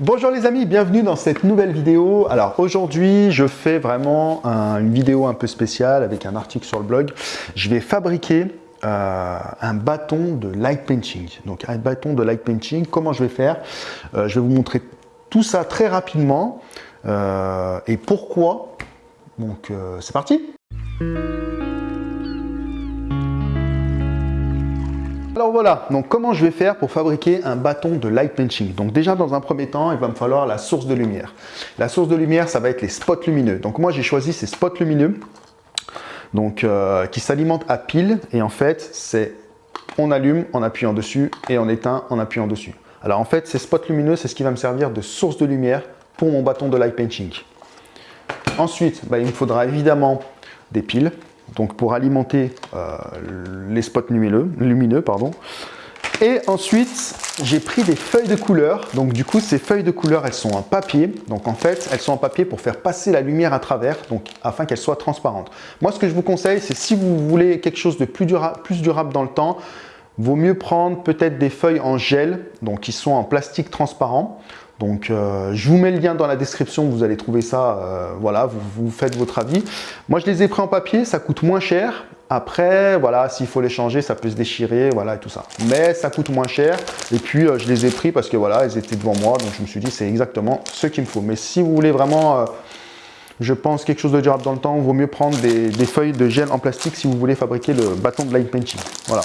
Bonjour les amis, bienvenue dans cette nouvelle vidéo. Alors aujourd'hui, je fais vraiment une vidéo un peu spéciale avec un article sur le blog. Je vais fabriquer euh, un bâton de light painting. Donc un bâton de light painting, comment je vais faire? Euh, Je vais vous montrer tout ça très rapidement euh, et pourquoi? Donc c'est parti Alors voilà, donc comment je vais faire pour fabriquer un bâton de light painting Donc déjà dans un premier temps, il va me falloir la source de lumière. La source de lumière, ça va être les spots lumineux. Donc moi j'ai choisi ces spots lumineux donc, euh, qui s'alimentent à pile et en fait c'est on allume en appuyant dessus et on éteint en appuyant dessus. Alors en fait ces spots lumineux c'est ce qui va me servir de source de lumière pour mon bâton de light painting. Ensuite, bah, il me faudra évidemment des piles donc pour alimenter euh, les spots lumineux. Et ensuite, j'ai pris des feuilles de couleur. Donc du coup, ces feuilles de couleur, elles sont en papier. Donc en fait, elles sont en papier pour faire passer la lumière à travers, donc afin qu'elles soient transparentes. Moi, ce que je vous conseille, c'est si vous voulez quelque chose de plus durable, plus durable dans le temps, vaut mieux prendre peut-être des feuilles en gel, donc qui sont en plastique transparent. Donc, euh, je vous mets le lien dans la description, vous allez trouver ça, euh, voilà, vous, faites votre avis. Moi, je les ai pris en papier, ça coûte moins cher. Après, voilà, s'il faut les changer, ça peut se déchirer, voilà, et tout ça. Mais ça coûte moins cher. Et puis, euh, je les ai pris parce que, voilà, ils étaient devant moi. Donc, je me suis dit, c'est exactement ce qu'il me faut. Mais si vous voulez vraiment, je pense, quelque chose de durable dans le temps, il vaut mieux prendre des, des feuilles de gel en plastique si vous voulez fabriquer le bâton de light painting. Voilà.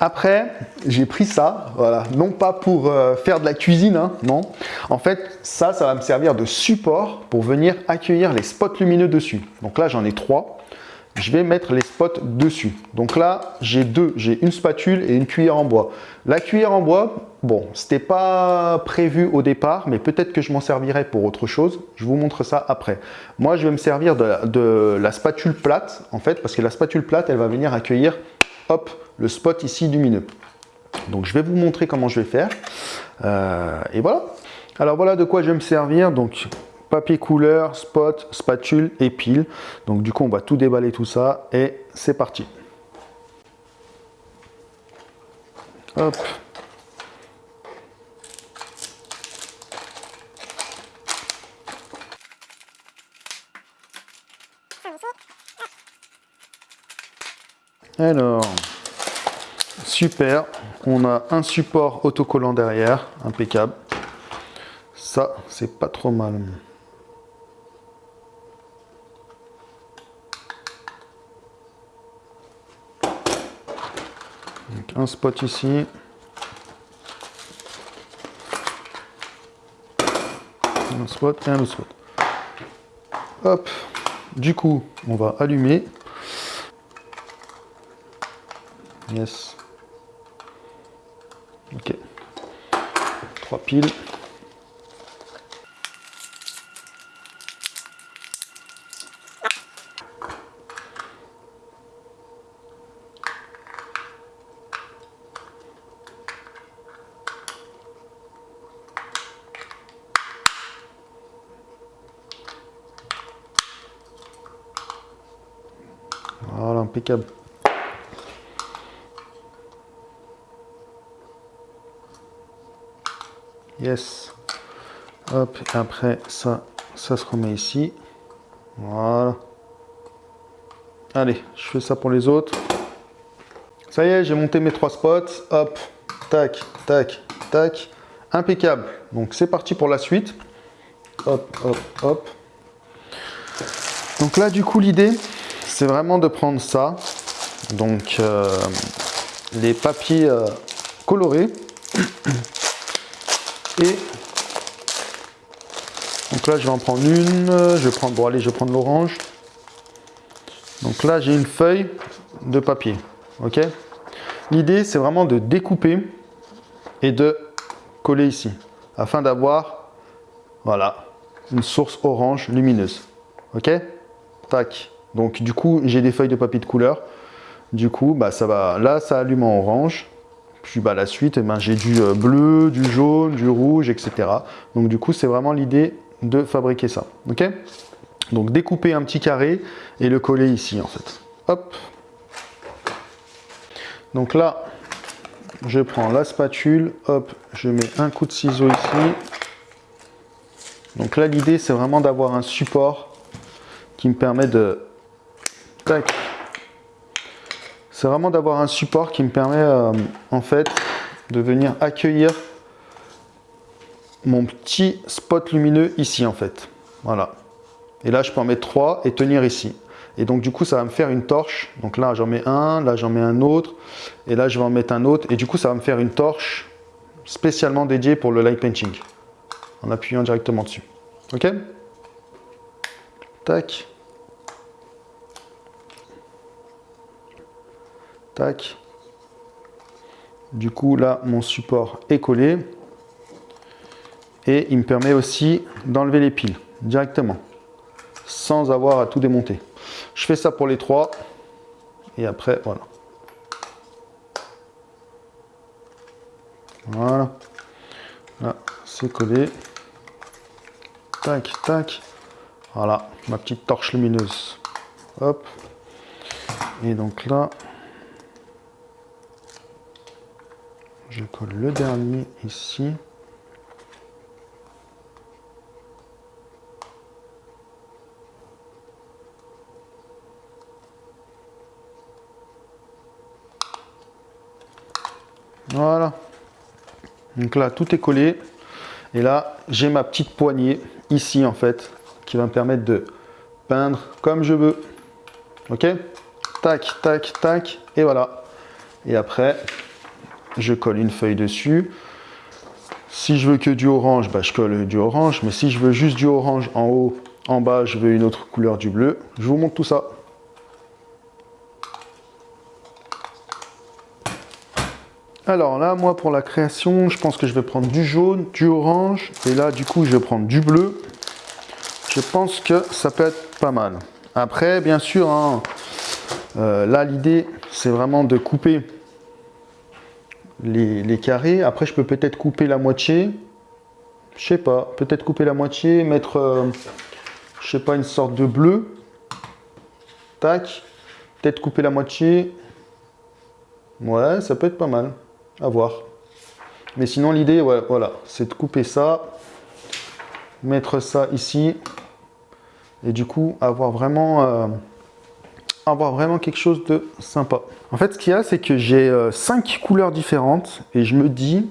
Après, j'ai pris ça, voilà, non pas pour euh, faire de la cuisine, hein, non. En fait, ça, ça va me servir de support pour venir accueillir les spots lumineux dessus. Donc là, j'en ai trois. Je vais mettre les spots dessus. Donc là, j'ai deux. J'ai une spatule et une cuillère en bois. La cuillère en bois, bon, c'était pas prévu au départ, mais peut-être que je m'en servirai pour autre chose. Je vous montre ça après. Moi, je vais me servir de, de la spatule plate, en fait, parce que la spatule plate, elle va venir accueillir hop, le spot ici lumineux. Donc je vais vous montrer comment je vais faire. Euh, et voilà. Alors voilà de quoi je vais me servir. Donc papier couleur, spot, spatule et pile. Donc du coup on va tout déballer tout ça et c'est parti. Hop. Alors, super, on a un support autocollant derrière, impeccable. Ça, c'est pas trop mal. un spot ici. Un spot et un autre spot. Hop, du coup, on va allumer. Yes. Ok. Trois piles. Voilà, impeccable. Yes. Hop, après ça, ça se remet ici. Voilà. Allez, je fais ça pour les autres. Ça y est, j'ai monté mes trois spots. Hop, tac, tac, tac. Impeccable. Donc c'est parti pour la suite. Hop, hop, hop. Donc là, du coup, l'idée, c'est vraiment de prendre ça. Donc, euh, les papiers euh, colorés. Et donc là, je vais en prendre une. Je vais prendre, bon allez, je vais prendre l'orange. Donc là, j'ai une feuille de papier. Ok? L'idée, c'est vraiment de découper et de coller ici, afin d'avoir, voilà, une source orange lumineuse. Ok? Tac. Donc du coup, j'ai des feuilles de papier de couleur. Du coup, bah ça va. Là, ça allume en orange. Puis bah, la suite, eh ben, j'ai du euh, bleu, du jaune, du rouge, etc. Donc du coup, c'est vraiment l'idée de fabriquer ça. ok? Donc découper un petit carré et le coller ici en fait. Hop. Donc là, je prends la spatule, hop, je mets un coup de ciseau ici. Donc là, l'idée, c'est vraiment d'avoir un support qui me permet de... Tac. C'est vraiment d'avoir un support qui me permet, euh, en fait, de venir accueillir mon petit spot lumineux ici, en fait. Voilà. Et là, je peux en mettre trois et tenir ici. Et donc, du coup, ça va me faire une torche. Donc là, j'en mets un, là, j'en mets un autre. Et là, je vais en mettre un autre. Et du coup, ça va me faire une torche spécialement dédiée pour le light painting. En appuyant directement dessus. OK? Tac. Tac. Du coup, là, mon support est collé. Et il me permet aussi d'enlever les piles directement, sans avoir à tout démonter. Je fais ça pour les trois. Et après, voilà. Voilà. Là, c'est collé. Tac, tac. Voilà, ma petite torche lumineuse. Hop. Et donc là, je colle le dernier ici. Voilà. Donc là, tout est collé. Et là, j'ai ma petite poignée ici, en fait, qui va me permettre de peindre comme je veux. Ok? Tac, tac, tac. Et voilà. Et après, je colle une feuille dessus. Si je veux que du orange, bah, je colle du orange. Mais si je veux juste du orange en haut, en bas, je veux une autre couleur du bleu. Je vous montre tout ça. Alors là, moi, pour la création, je pense que je vais prendre du jaune, du orange. Et là, du coup, je vais prendre du bleu. Je pense que ça peut être pas mal. Après, bien sûr, hein, euh, là, l'idée, c'est vraiment de couper les, carrés. Après, je peux peut-être couper la moitié. Je sais pas. Peut-être couper la moitié, mettre, euh, je sais pas, une sorte de bleu. Tac. Peut-être couper la moitié. Ouais, ça peut être pas mal à voir. Mais sinon, l'idée, voilà, c'est de couper ça, mettre ça ici, et du coup, avoir vraiment, euh, avoir vraiment quelque chose de sympa. En fait, ce qu'il y a, c'est que j'ai euh, cinq couleurs différentes, et je me dis,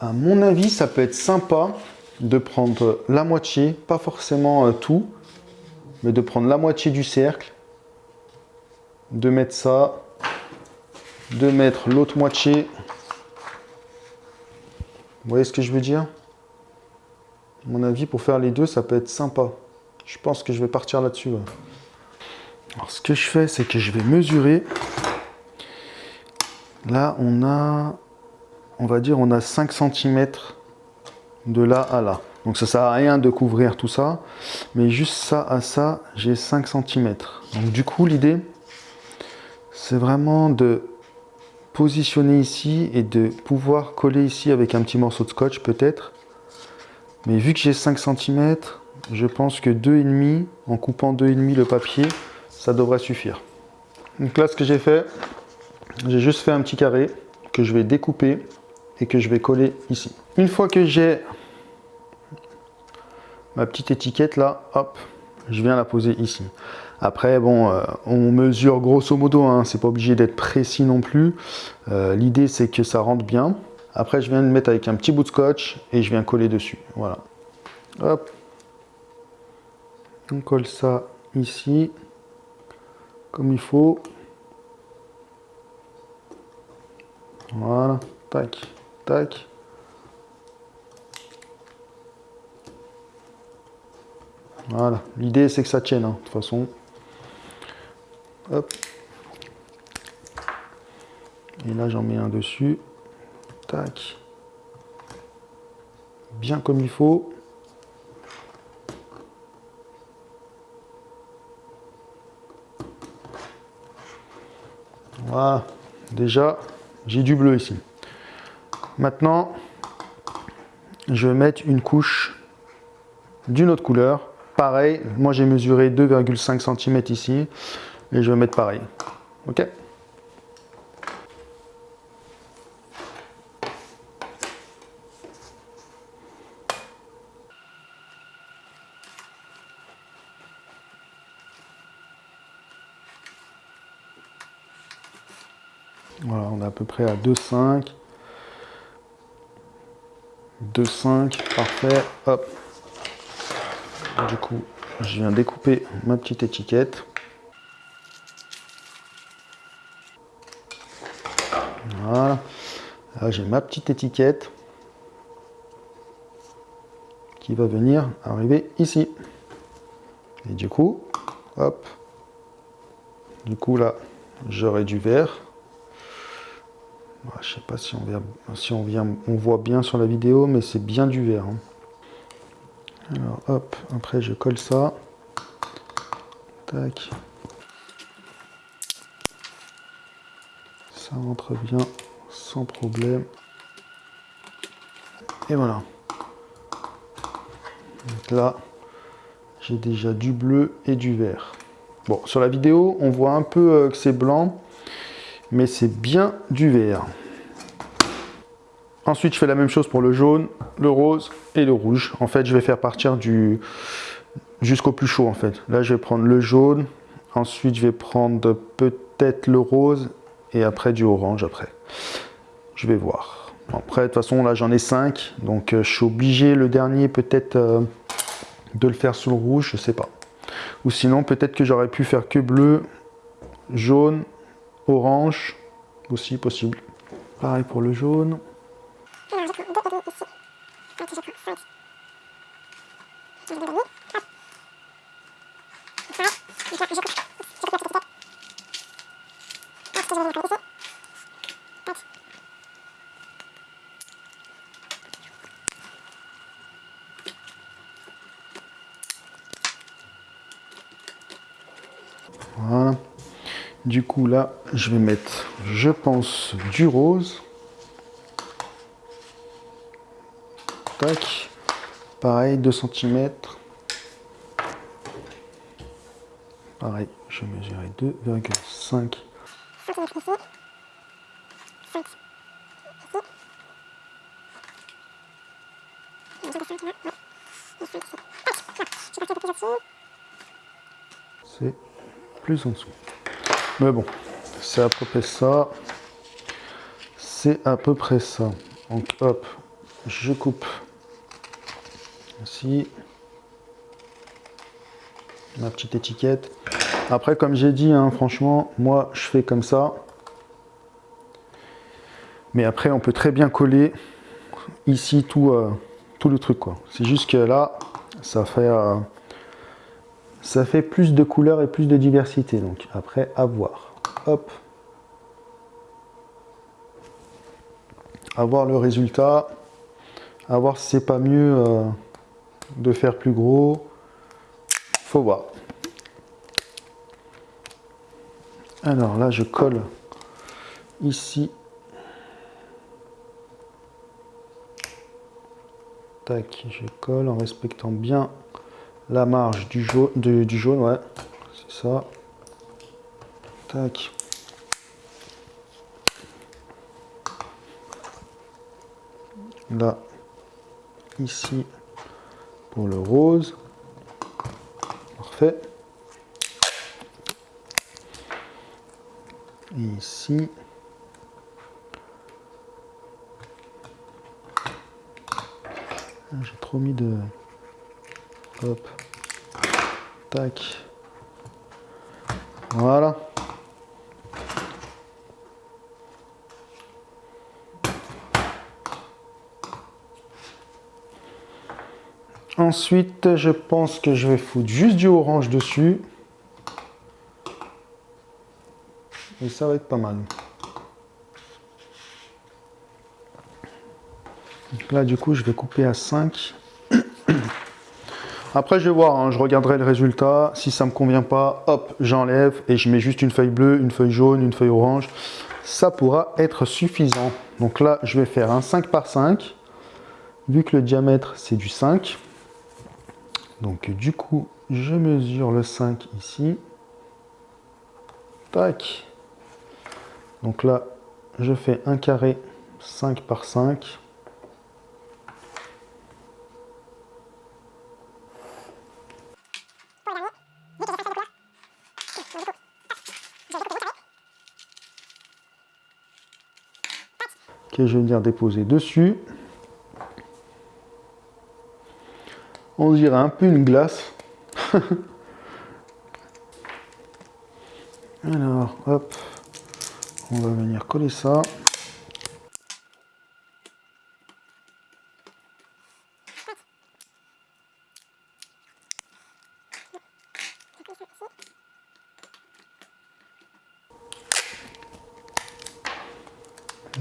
à mon avis, ça peut être sympa de prendre la moitié, pas forcément euh, tout, mais de prendre la moitié du cercle, de mettre ça, de mettre l'autre moitié. Vous voyez ce que je veux dire? À mon avis, pour faire les deux, ça peut être sympa. Je pense que je vais partir là-dessus. Alors, ce que je fais, c'est que je vais mesurer. Là, on a, on va dire, on a 5 cm de là à là. Donc ça sert à rien de couvrir tout ça, mais juste ça à ça, j'ai 5 cm. Donc du coup, l'idée, c'est vraiment de positionner ici et de pouvoir coller ici avec un petit morceau de scotch peut-être. Mais vu que j'ai 5 cm, je pense que 2,5, en coupant 2,5 le papier, ça devrait suffire. Donc là, ce que j'ai fait, j'ai juste fait un petit carré que je vais découper et que je vais coller ici. Une fois que j'ai ma petite étiquette là, hop, je viens la poser ici. Après, bon, euh, on mesure grosso modo, hein, c'est pas obligé d'être précis non plus. Euh, l'idée, c'est que ça rentre bien. Après, je viens de mettre avec un petit bout de scotch et je viens coller dessus. Voilà. Hop. On colle ça ici, comme il faut. Voilà. Tac, tac. Voilà, l'idée c'est que ça tienne, hein, de toute façon. Hop. Et là, j'en mets un dessus. Tac. Bien comme il faut. Voilà. Déjà, j'ai du bleu ici. Maintenant, je vais mettre une couche d'une autre couleur. Pareil, moi j'ai mesuré 2,5 cm ici et je vais mettre pareil. Ok Voilà, on à peu près à 2,5. 2,5, parfait. Hop. Du coup, je viens découper ma petite étiquette. Voilà. Là, j'ai ma petite étiquette qui va venir arriver ici. Et du coup, hop. Du coup, là, j'aurai du vert. Je sais pas si on voit bien sur la vidéo, mais c'est bien du vert. Hein. Alors, hop, après je colle ça. Tac. Ça rentre bien sans problème. Et voilà. Donc là, j'ai déjà du bleu et du vert. Bon, sur la vidéo, on voit un peu euh, que c'est blanc, mais c'est bien du vert. Ensuite, je fais la même chose pour le jaune, le rose et le rouge. En fait, je vais faire partir du jusqu'au plus chaud en fait. Là, je vais prendre le jaune, ensuite je vais prendre peut-être le rose et après du orange après. Je vais voir. Après, de toute façon, là, j'en ai 5, donc euh, je suis obligé le dernier peut-être euh, de le faire sous le rouge, je sais pas. Ou sinon, peut-être que j'aurais pu faire que bleu, jaune, orange, aussi possible. Pareil pour le jaune. Voilà. Du coup, là, je vais mettre, je pense, du rose. Tac. Pareil, 2 cm. Pareil, je mesurerai 2,5 c'est plus en dessous. Mais bon, c'est à peu près ça. C'est à peu près ça. Donc hop, je coupe ici ma petite étiquette. Après, comme j'ai dit, hein, franchement, moi, je fais comme ça. Mais après, on peut très bien coller ici tout, euh, tout le truc. C'est juste que là, ça fait, euh, ça fait plus de couleurs et plus de diversité. Donc après, à voir. Hop. À voir le résultat. À voir si c'est pas mieux euh, de faire plus gros. Faut voir. Alors là, je colle ici. Tac, je colle en respectant bien la marge du jaune, du, jaune ouais, c'est ça. Tac. Là, ici, pour le rose. Parfait. ici. Ah, j'ai trop mis de... Hop. Tac. Voilà. Ensuite, je pense que je vais foutre juste du orange dessus. Et ça va être pas mal. Là, du coup, je vais couper à 5. Après, je vais voir, hein, je regarderai le résultat. Si ça ne me convient pas, hop, j'enlève et je mets juste une feuille bleue, une feuille jaune, une feuille orange. Ça pourra être suffisant. Donc là, je vais faire un 5 par 5. Vu que le diamètre, c'est du 5. Donc du coup, je mesure le 5 ici. Tac. Donc là, je fais un carré 5 par 5. Je vais venir déposer dessus. On dirait un peu une glace. Alors, hop, on va venir coller ça.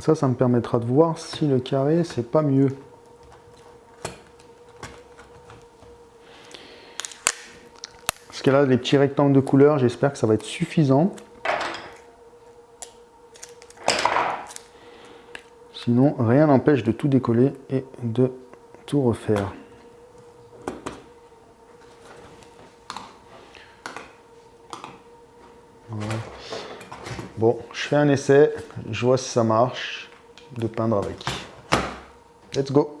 Ça, ça me permettra de voir si le carré, c'est pas mieux. Parce que là, les petits rectangles de couleur, j'espère que ça va être suffisant. Sinon, rien n'empêche de tout décoller et de tout refaire. Bon, je fais un essai, je vois si ça marche de peindre avec. Let's go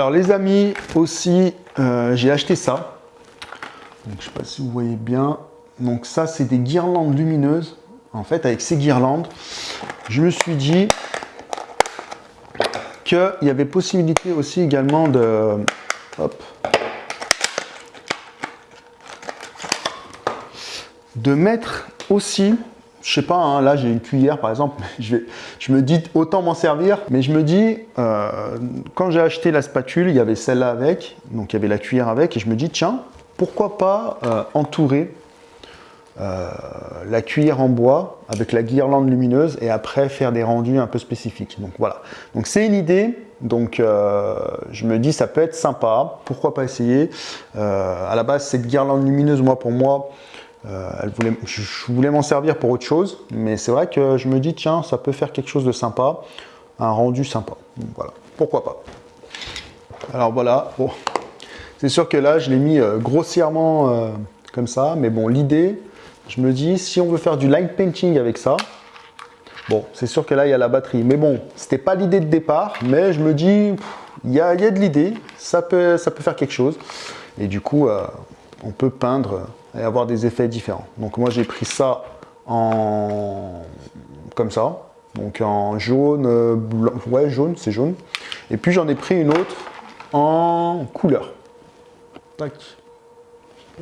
Alors les amis, aussi, euh, j'ai acheté ça. Donc, je ne sais pas si vous voyez bien. Donc ça, c'est des guirlandes lumineuses. En fait, avec ces guirlandes, je me suis dit qu'il y avait possibilité aussi également de... de mettre aussi je sais pas, hein, là j'ai une cuillère par exemple, je me dis autant m'en servir, mais je me dis, euh, quand j'ai acheté la spatule, il y avait celle-là avec, donc il y avait la cuillère avec, et je me dis, tiens, pourquoi pas euh, entourer euh, la cuillère en bois avec la guirlande lumineuse et après faire des rendus un peu spécifiques. Donc voilà, donc c'est une idée, donc je me dis ça peut être sympa, pourquoi pas essayer? à la base cette guirlande lumineuse, moi pour moi, euh, je, voulais m'en servir pour autre chose, mais c'est vrai que je me dis, tiens, ça peut faire quelque chose de sympa, un rendu sympa. voilà, pourquoi pas. Alors voilà, c'est sûr que là, je l'ai mis euh, grossièrement euh, comme ça, mais bon, l'idée, je me dis, si on veut faire du light painting avec ça, bon, c'est sûr que là, il y a la batterie. Mais bon, c'était pas l'idée de départ, mais je me dis, il y a, de l'idée, ça peut faire quelque chose. Et du coup, on peut peindre et avoir des effets différents. Donc moi j'ai pris ça en comme ça, donc en jaune, blanc, ouais jaune, c'est jaune. Et puis j'en ai pris une autre en couleur. Tac.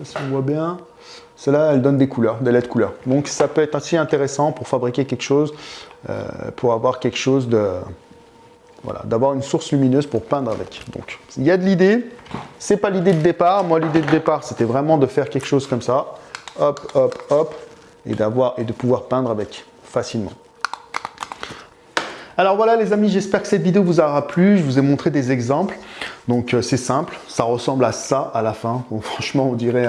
si on voit bien. Celle-là, elle donne des couleurs, des LED couleurs. Donc ça peut être assez intéressant pour fabriquer quelque chose, euh, pour avoir quelque chose de... Voilà, d'avoir une source lumineuse pour peindre avec. Donc il y a de l'idée, c'est pas l'idée de départ. Moi l'idée de départ c'était vraiment de faire quelque chose comme ça. Hop, hop, hop, et, d'avoir et de pouvoir peindre avec facilement. Alors voilà les amis, j'espère que cette vidéo vous aura plu. Je vous ai montré des exemples. Donc euh, c'est simple, ça ressemble à ça à la fin. franchement, on dirait,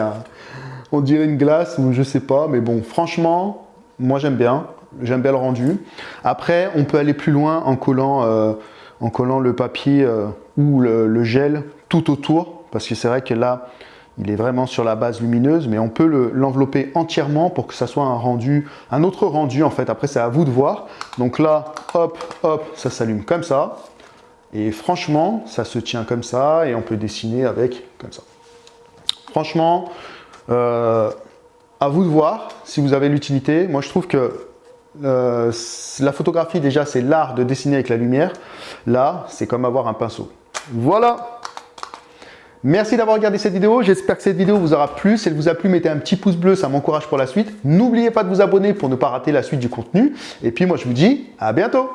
on dirait une glace je sais pas. Mais bon, franchement, moi j'aime bien. J'aime bien le rendu. Après, on peut aller plus loin en collant, euh, en collant le papier euh, ou le, gel tout autour. Parce que c'est vrai que là, il est vraiment sur la base lumineuse, mais on peut l'envelopper entièrement pour que ça soit un rendu, un autre rendu en fait. Après, c'est à vous de voir. Donc là, hop, hop, ça s'allume comme ça. Et franchement, ça se tient comme ça et on peut dessiner avec comme ça. Franchement, euh, à vous de voir si vous avez l'utilité. Moi, je trouve que euh, la photographie, déjà, c'est l'art de dessiner avec la lumière. Là, c'est comme avoir un pinceau. Voilà Merci d'avoir regardé cette vidéo. J'espère que cette vidéo vous aura plu. Si elle vous a plu, mettez un petit pouce bleu, ça m'encourage pour la suite. N'oubliez pas de vous abonner pour ne pas rater la suite du contenu. Et puis moi, je vous dis à bientôt